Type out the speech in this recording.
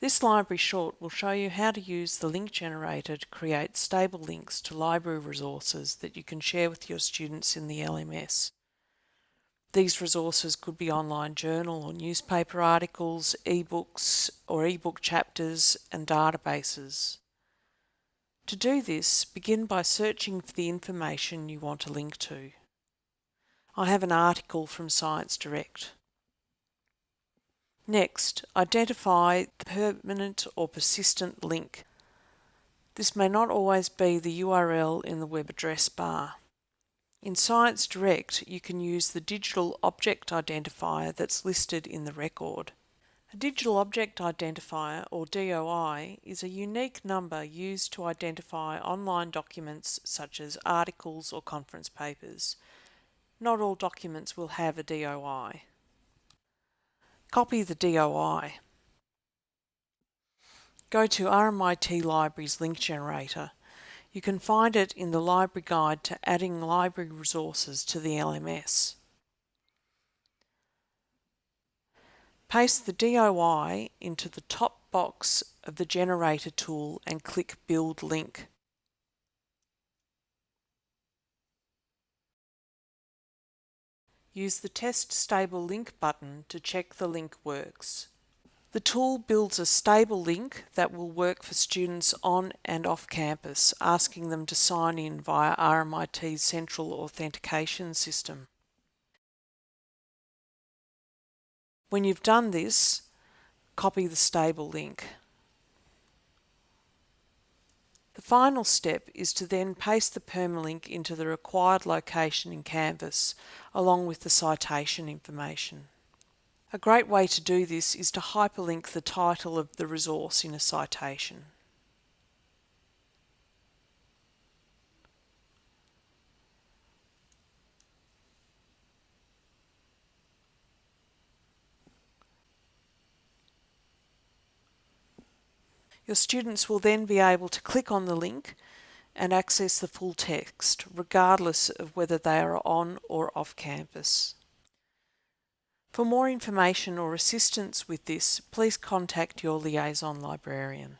This library short will show you how to use the link generator to create stable links to library resources that you can share with your students in the LMS. These resources could be online journal or newspaper articles, ebooks or ebook chapters and databases. To do this, begin by searching for the information you want to link to. I have an article from Science Direct. Next, identify the permanent or persistent link. This may not always be the URL in the web address bar. In Science Direct, you can use the digital object identifier that's listed in the record. A digital object identifier, or DOI, is a unique number used to identify online documents such as articles or conference papers. Not all documents will have a DOI. Copy the DOI. Go to RMIT Libraries link generator. You can find it in the library guide to adding library resources to the LMS. Paste the DOI into the top box of the generator tool and click Build Link. Use the Test Stable Link button to check the link works. The tool builds a stable link that will work for students on and off campus, asking them to sign in via RMIT's central authentication system. When you've done this, copy the stable link. The final step is to then paste the permalink into the required location in Canvas, along with the citation information. A great way to do this is to hyperlink the title of the resource in a citation. Your students will then be able to click on the link and access the full text, regardless of whether they are on or off campus. For more information or assistance with this, please contact your liaison librarian.